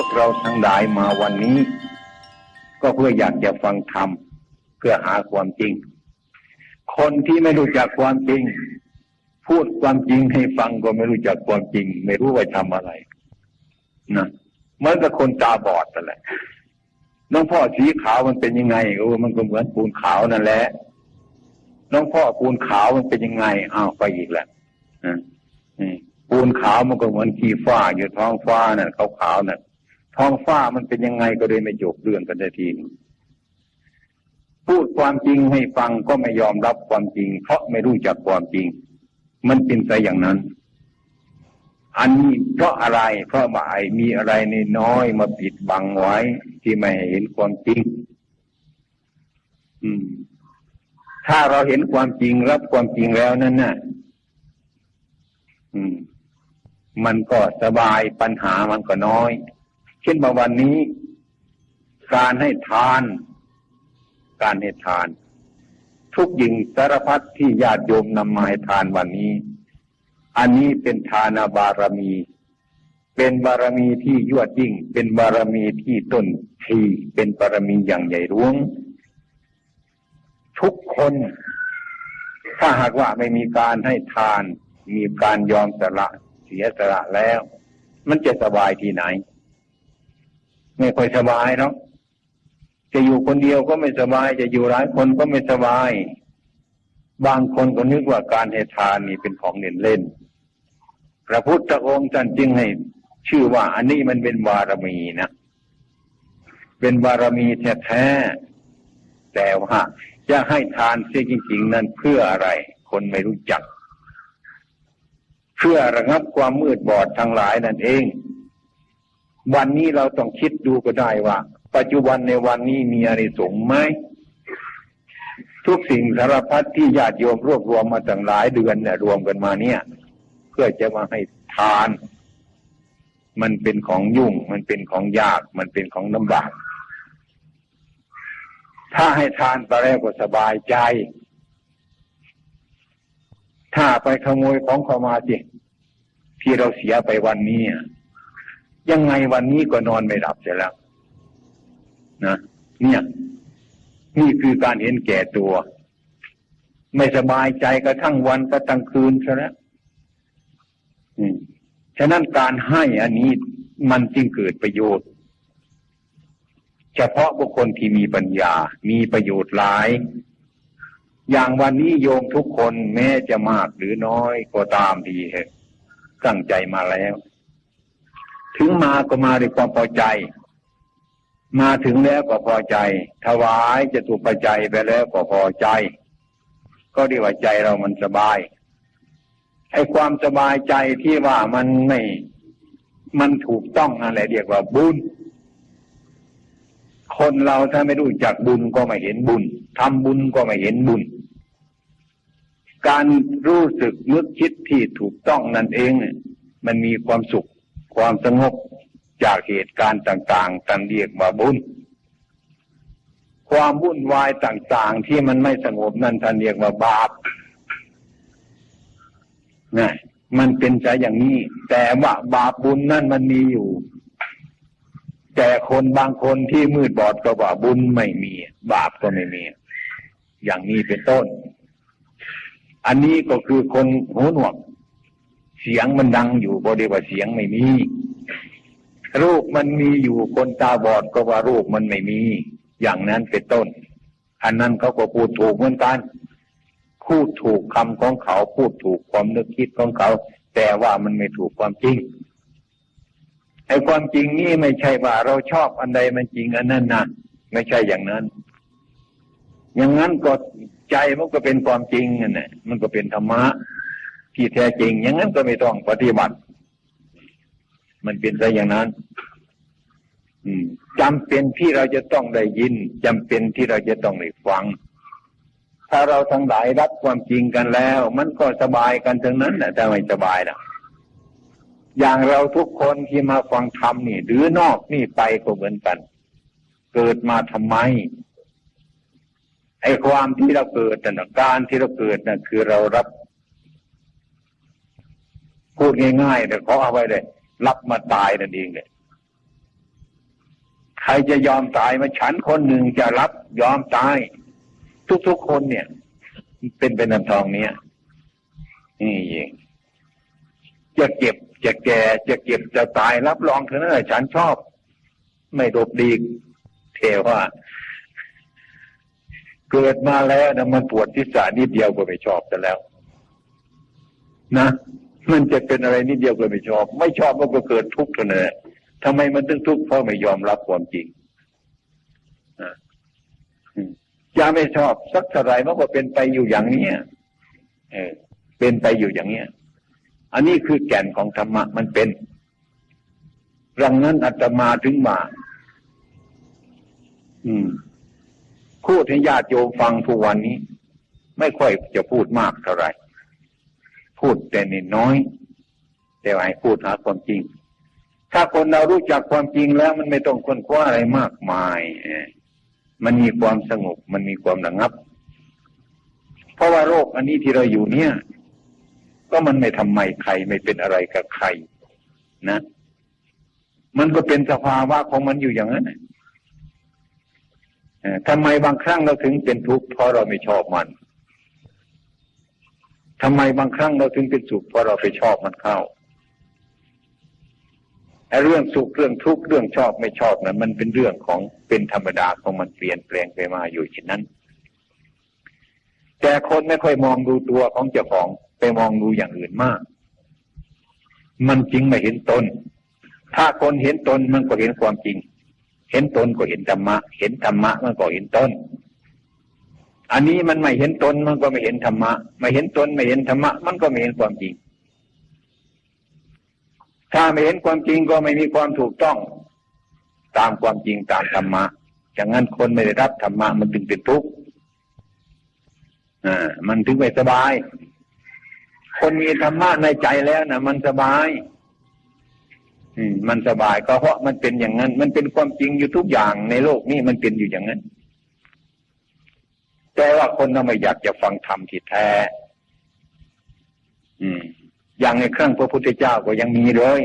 วกเราทั้งหลายมาวันนี้ ก็เพื่ออยากจะฟังธรรมเพื่อหาความจริง คนที่ไม่รู้จักความจริง พูดความจริงให้ฟังก็ไม่รู้จักความจริง ไม่รู้ว่าทำอะไรนะเหมือนกับคนตาบอดนั่นแหละน้องพ่อสีขาวมันเป็นยังไงโอ้มันก็เหมือนปูนขาวนั่นแหละน้องพ่อปูนขาวมันเป็นยังไงอ้าวไปอีกแล้วปูนขาวมันก็เหมือนขี้ฟ้าอยู่ท้องฟ้านั่นขาวขาวนั่น ท้องฟ้ามันเป็นยังไงก็เลยไม่จบเรื่องกันได้ทีพูดความจริงให้ฟังก็ไม่ยอมรับความจริง เพราะไม่รู้จักความจริง มันเป็นไปอย่างนั้น อันนี้เพราะอะไร เพราะว่าไอ้มีอะไรในน้อยมาปิดบังไว้ ที่ไม่เห็นความจริง อืม ถ้าเราเห็นความจริงรับความจริงแล้วนั่นน่ะ อืม มันก็สบายปัญหามันก็น้อย เช่นมาวันนี้ การให้ทาน การให้ทาน ทุกยิงสารพัดที่ญาติโยมนำมาให้ทานวันนี้ อันนี้เป็นทานาบารมี เป็นบารมีที่ยวดยิ่ง เป็นบารมีที่ต้นทีเป็นบารมีอย่างใหญ่หลวง ทุกคน ถ้าหากว่าไม่มีการให้ทาน มีการยอมสละเสียสละแล้ว มันจะสบายที่ไหน ไม่ค่อยสบายเนาะจะอยู่คนเดียวก็ไม่สบาย จะอยู่หลายคนก็ไม่สบาย บางคนก็นึกว่าการให้ทานนี่เป็นของเล่นเล่น พระพุทธองค์ท่านจึงให้ ชื่อว่าอันนี้มันเป็นบารมีนะเป็นบารมีแท้ๆแต่ว่าจะให้ทานเสียจริง ๆ นั้นเพื่ออะไร คนไม่รู้จัก เพื่อระงับความมืดบอดทั้งหลายนั่นเอง วันนี้เราต้องคิดดูก็ได้ว่า ปัจจุบันในวันนี้มีอะไรสงไหมทุกสิ่งสารพัดที่ญาติโยมรวบรวมมาตั้งหลายเดือนเนี่ยรวมกันมาเนี่ย เพื่อจะมาให้ทาน มันเป็นของยุ่ง มันเป็นของยาก มันเป็นของลำบากถ้าให้ทานไปแล้วก็สบายใจ ถ้าไปขโมยของเขามาสิที่เราเสียไปวันนี้ ยังไงวันนี้ก็นอนไม่หลับเสียแล้วนะเนี่ยนี่คือการเห็นแก่ตัว ไม่สบายใจกระทั่งวันกระทั่งคืนซะแล้วฉะนั้นการให้อันนี้มันจึงเกิดประโยชน์ เฉพาะบุคคลที่มีปัญญา มีประโยชน์หลาย อย่างวันนี้โยมทุกคนแม้จะมากหรือน้อยก็ตามดีเหตุตั้งใจมาแล้ว ถึงมาก็มาด้วยความพอใจ มาถึงแล้วก็พอใจ ถวายจะถูกปัจจัยไปแล้วก็พอใจ ก็ดีว่าใจเรามันสบายไอ้ความสบายใจที่ว่ามันไม่ มันถูกต้องอะไรเรียกว่าบุญ คนเราถ้าไม่รู้จักบุญก็ไม่เห็นบุญทำบุญก็ไม่เห็นบุญ การรู้สึกนึกคิดที่ถูกต้องนั่นเองเนี่ยมันมีความสุข ความสงบจากเหตุการณ์ต่างๆตันเรียกว่าบุญ ความวุ่นวายต่างๆ ที่มันไม่สงบนั่นท่านเรียกว่าบาปนะมันเป็นใจอย่างนี้ แต่ว่าบาปบุญนั่นมันมีอยู่ แต่คนบางคนที่มืดบอดก็ว่าบุญไม่มี บาปก็ไม่มี อย่างนี้เป็นต้น อันนี้ก็คือคนหูหนวก เสียงมันดังอยู่บริว่าเสียงไม่มี รูปมันมีอยู่คนตาบอดก็ว่ารูปมันไม่มี อย่างนั้นเป็นต้น อันนั้นเขาก็พูดถูกเหมือนกัน พูดถูกคำของเขาพูดถูกความนึกคิดของเขา แต่ว่ามันไม่ถูกความจริงไอ้ความจริงนี่ไม่ใช่ว่าเราชอบอันใดมันจริงอันนั้นนะไม่ใช่อย่างนั้น อย่างนั้นก็ใจมันก็เป็นความจริงนั่นแหละมันก็เป็นธรรมะ ที่แท้จริง อย่างนั้นก็ไม่ต้องปฏิบัติ มันเป็นไปอย่างนั้นอืมจำเป็นที่เราจะต้องได้ยินจำเป็นที่เราจะต้องได้ฟัง ถ้าเราทั้งหลายรับความจริงกันแล้ว มันก็สบายกันทั้งนั้นแหละแต่ไม่สบายนะอย่างเราทุกคนที่มาฟังธรรมนี่ หรือนอกนี่ไปก็เหมือนกัน เกิดมาทำไม ไอ้ความที่เราเกิดแต่การที่เราเกิดนั่นคือเรารับ พูดง่ายๆแต่เขาเอาไว้เลย รับมาตายนั่นเองเลยใครจะยอมตายมาฉันคนหนึ่งจะรับยอมตาย ทุกๆคนเนี่ย เป็นเป็นน้ำทองเนี้ยนี่เองจะเก็บจะแก่จะเก็บจะตายรับรองเถอะนะฉันชอบ ไม่ดบดีเทว่า เกิดมาแล้วนะมันปวดทิศานิดเดียวก็ไม่ชอบแต่แล้ว นะ มันจะเป็นอะไรนิดเดียวก็ไม่ชอบ ไม่ชอบมันก็เกิดทุกข์เท่านั้นทำไมมันถึงทุกข์เพราะไม่ยอมรับความจริงอย่าไม่ชอบสักเท่าไรมันก็เป็นไปอยู่อย่างนี้เออ เป็นไปอยู่อย่างเนี้ย อันนี้คือแก่นของธรรมะมันเป็นรังนั้นอาตมาถึงมา อืมพูดให้ญาติโยมฟังทุกวันนี้ ไม่ค่อยจะพูดมากเท่าไหร่ พูดแต่นิดน้อย แต่ว่าให้พูดหาความจริง ถ้าคนเรารู้จักความจริงแล้ว มันไม่ต้องค้นคว้าอะไรมากมายมันมีความสงบมันมีความระงับ เพราะว่าโรคอันนี้ที่เราอยู่เนี่ย ก็มันไม่ทำไมใครไม่เป็นอะไรกับใคร นะ มันก็เป็นสภาวะของมันอยู่อย่างนั้นทำไมบางครั้งเราถึงเป็นทุกข์เพราะเราไม่ชอบมัน ทำไมบางครั้งเราถึงเป็นสุขเพราะเราไปชอบมันเข้าไอ้เรื่องสุขเรื่องทุกข์เรื่องชอบไม่ชอบนะั้นมันเป็นเรื่องของเป็นธรรมดาของมันเปลี่ยนแปลงไปมาอยู่เช่นนั้น แต่คนไม่ค่อยมองดูตัวของเจ้าของไปมองดูอย่างอื่นมาก มันจริงไม่เห็นตน ถ้าคนเห็นตนมันก็เห็นความจริง เห็นตนก็เห็นธรรมะ เห็นธรรมะมันก็เห็นตน อันนี้มันไม่เห็นตนมันก็ไม่เห็นธรรมะ ไม่เห็นตนไม่เห็นธรรมะ มันก็ไม่เห็นความจริง ถ้าไม่เห็นความจริงก็ไม่มีความถูกต้อง ตามความจริงตามธรรมะอย่างนั้นคนไม่ได้รับธรรมะมันถึงเป็นทุกข์อ่ามันถึงไม่สบาย คนมีธรรมะในใจแล้วนะมันสบาย อืม มันสบายก็เพราะมันเป็นอย่างนั้น มันเป็นความจริงอยู่ทุกอย่างในโลกนี้มันเป็นอยู่อย่างนั้น แต่ว่าคนเราไม่อยากจะฟังธรรมที่แท้ อืม อย่างในเครื่องพระพุทธเจ้าก็ยังมีเลย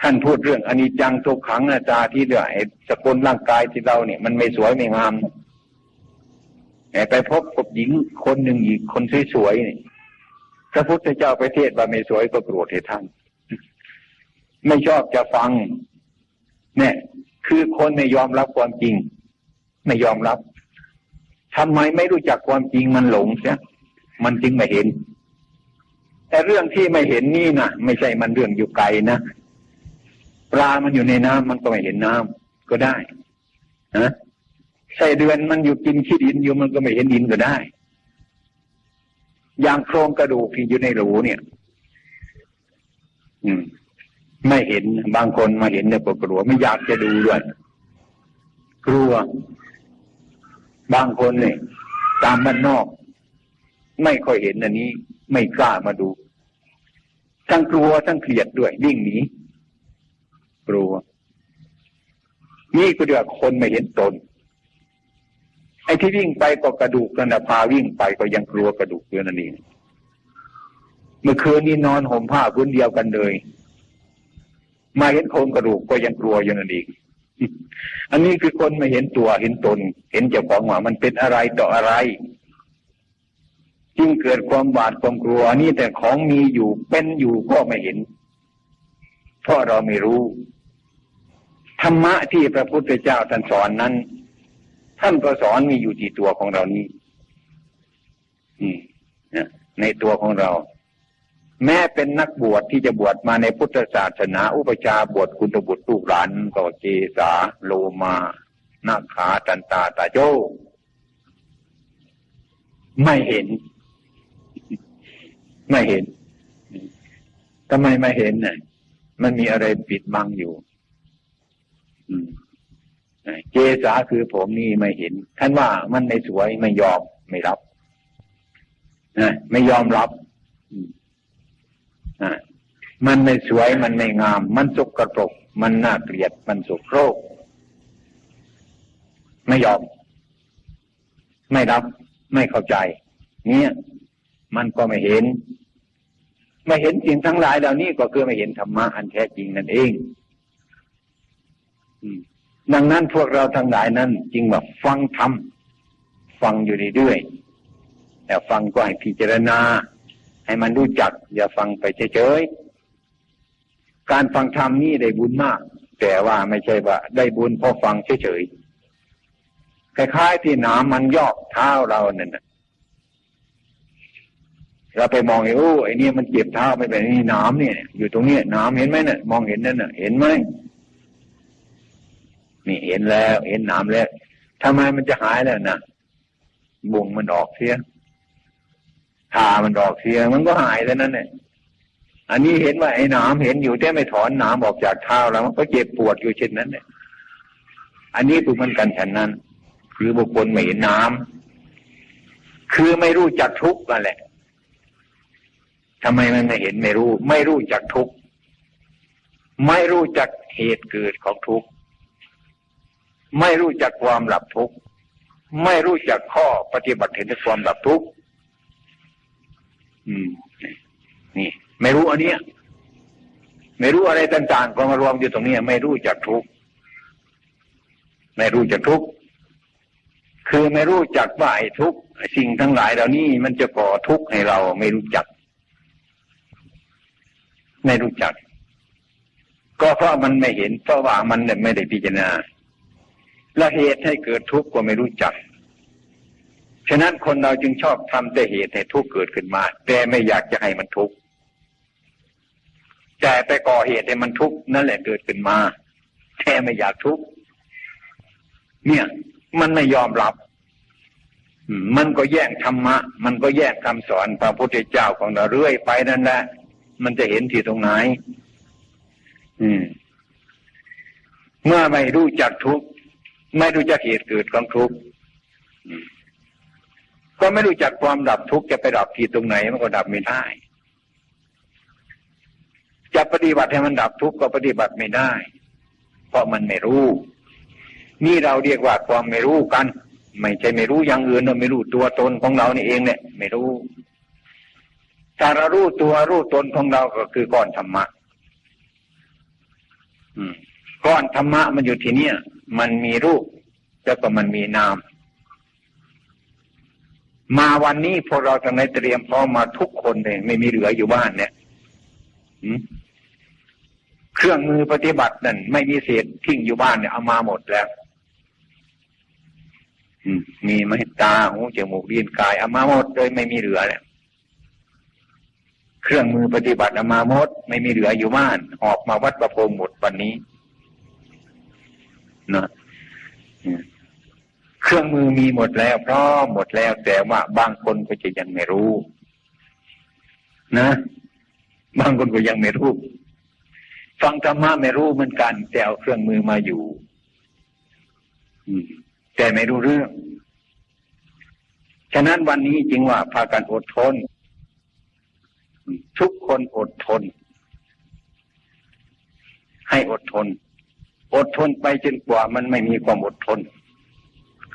ท่านพูดเรื่องอนิจจังทุกขังอาจาที่เดือดสกุลร่างกายที่เราเนี่ย มันไม่สวยไม่งามไปพบกับหญิงคนหนึ่งอีกคนสวยๆนี่พระพุทธเจ้าไปเทศว่าไม่สวยก็โกรธให้ท่าน ไม่ชอบจะฟัง เนี่ย คือคนไม่ยอมรับความจริง ไม่ยอมรับ ทำไมไม่รู้จักความจริงมันหลงเสียมันจึงไม่เห็น แต่เรื่องที่ไม่เห็นนี่นะไม่ใช่มันเรื่องอยู่ไกลนะปลามันอยู่ในน้ำมันก็ไม่เห็นน้ำก็ได้นะใส่เดือนมันอยู่กินขี้ดินอยู่มันก็ไม่เห็นดินก็ได้ อย่างโครงกระดูกที่อยู่ในรูเนี่ย อืม ไม่เห็นบางคนมาเห็นเนี่ยก็กลัวไม่อยากจะดูด้วย กลัว บางคนเนี่ยตามบ้านนอก ไม่ค่อยเห็นอันนี้ ไม่กล้ามาดูทั้งกลัวทั้งเกลียดด้วยวิ่งหนีกลัว นี่ก็เดียวคนไม่เห็นตน ไอ้ที่วิ่งไปก็กระดูกกันนะพาวิ่งไปก็ยังกลัวกระดูกเพื่อนนั่นเองเมื่อคืนนี้นอนห่มผ้าพื้นเดียวกันเลย มาเห็นโครงกระดูกก็ยังกลัวอยู่นั่นเอง อันนี้คือคนไม่เห็นตัวเห็นตน เห็นเจ้าของว่ามันเป็นอะไรต่ออะไร จึงเกิดความบาดความกลัวนี่แต่ของมีอยู่เป็นอยู่ก็ไม่เห็น เพราะเราไม่รู้ ธรรมะที่พระพุทธเจ้าท่านสอนนั้น ท่านก็สอนมีอยู่ที่ตัวของเรานี้ในตัวของเรา แม้เป็นนักบวชที่จะบวชมาในพุทธศาสนา อุปชาบวชคุณบุตรลูกหลานก็เจสาโลมานาขาตันตาตาโจไม่เห็น ไม่เห็นทำไมไม่เห็นเนี่ยมันมีอะไรปิดบังอยู่เจสาคือผมนี่ไม่เห็น ท่านว่ามันไม่สวยไม่ยอมไม่รับนะไม่ยอมรับ มันไม่สวยมันไม่งาม มันสกปรก มันน่าเกลียดมันสุโรกไม่ยอม ไม่รับ ไม่เข้าใจ เนี่ย มันก็ไม่เห็น ไม่เห็นสิ่งทั้งหลายเหล่านี้ก็คือไม่เห็นธรรมะอันแท้จริงนั่นเองดังนั้นพวกเราทั้งหลายนั้นจึงว่าฟังธรรมฟังอยู่เรื่อยๆแต่ฟังก็ให้พิจารณา ให้มันรู้จัก อย่าฟังไปเฉยๆ การฟังธรรมนี่ได้บุญมาก แต่ว่าไม่ใช่ว่า ได้บุญเพราะฟังเฉยๆ คล้ายๆ ที่น้ำมันยอกเท้าเราเนี่ยเราไปมองไอ้โอ้ไอ้นี่มันเจ็บเท้าไม่เป็นนี่น้ำเนี่ย อยู่ตรงนี้น้ำเห็นไหมเนี่ยมองเห็นนั่นน่ะ เห็นไหมนี่เห็นแล้ว เห็นน้ำแล้วทำไมมันจะหายแล้วนะบุงมันออกเสีย ทามันออกเสียมันก็หายแล้วนั่นเนี่ยอันนี้เห็นว่าไอ้น้ำเห็นอยู่แต่ไม่ถอนน้ำออกจากเท้าแล้วมันก็เจ็บปวดอยู่เช่นนั้นเนี่ยอันนี้คือมันกันฉันนั้น คือบุคคลไม่เห็นน้ำคือไม่รู้จักทุกข์นั่นแหละทำไมมันไม่เห็นไม่รู้ ไม่รู้จักทุกข์ไม่รู้จักเหตุเกิดของทุกข์ไม่รู้จักความหลับทุกข์ไม่รู้จักข้อปฏิบัติเห็นความหลับทุกข์ อืม นี่ ไม่รู้อันเนี้ย ไม่รู้อะไรต่างๆก็มารวมอยู่ตรงนี้ไม่รู้จักทุกไม่รู้จักทุกคือไม่รู้จักว่าไอ้ทุกสิ่งทั้งหลายเหล่านี้มันจะก่อทุกข์ให้เราไม่รู้จัก ไม่รู้จัก ก็เพราะมันไม่เห็นเพราะว่ามันไม่ได้พิจารณาและเหตุให้เกิดทุกข์ก็ไม่รู้จัก ฉะนั้นคนเราจึงชอบทำแต่เหตุให้ทุกข์เกิดขึ้นมา แต่ไม่อยากจะให้มันทุกข์แต่ไปก่อเหตุให้มันทุกข์นั่นแหละเกิดขึ้นมา แต่ไม่อยากทุกข์เนี่ย มันไม่ยอมรับมันก็แย่งธรรมะ มันก็แย่งคำสอนพระพุทธเจ้าของเราเรื่อยไปนั่นแหละ มันจะเห็นที่ตรงไหน อืม เมื่อไม่รู้จักทุกข์ไม่รู้จักเหตุเกิดของทุกข์ ก็ไม่รู้จักความดับทุกข์จะไปดับที่ตรงไหนมันก็ดับไม่ได้ จะปฏิบัติให้มันดับทุกข์ก็ปฏิบัติไม่ได้ เพราะมันไม่รู้ นี่เราเรียกว่าความไม่รู้กัน ไม่ใช่ไม่รู้อย่างอื่นเราไม่รู้ตัวตนของเรานี่เองเนี่ย ไม่รู้ถ้าเรารู้ตัวรู้ตนของเราก็คือก้อนธรรมะก้อนธรรมะมันอยู่ที่เนี่ย มันมีรูปแล้วก็มันมีนาม มาวันนี้พวกเราทั้งในเตรียมพร้อมมาทุกคนเลยไม่มีเหลืออยู่บ้านเนี่ยเครื่องมือปฏิบัตินั่นไม่มีเศษทิ้งอยู่บ้านเนี่ยเอามาหมดแล้วมีไม้ตาหูจมูกลิ้นกายเอามาหมดเลยไม่มีเหลือเนี่ยเครื่องมือปฏิบัติเอามาหมด ไม่มีเหลืออยู่บ้าน ออกมาวัดประพงหมดวันนี้นะ เครื่องมือมีหมดแล้วพร้อมหมดแล้วแต่ว่าบางคนก็จะยังไม่รู้ นะ บางคนก็ยังไม่รู้ ฟังธรรมะไม่รู้เหมือนกัน แต่เอาเครื่องมือมาอยู่แต่ไม่รู้เรื่อง ฉะนั้นวันนี้จึงว่าพากันอดทน ทุกคนอดทน ให้อดทน อดทนไปจนกว่ามันไม่มีความอดทน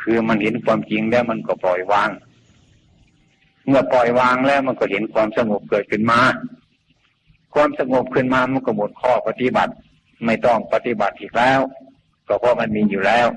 คือมันเห็นความจริงแล้วมันก็ปล่อยวาง เมื่อปล่อยวางแล้วมันก็เห็นความสงบเกิดขึ้นมา ความสงบขึ้นมามันก็หมดข้อปฏิบัติ ไม่ต้องปฏิบัติอีกแล้ว ก็เพราะมันมีอยู่แล้ว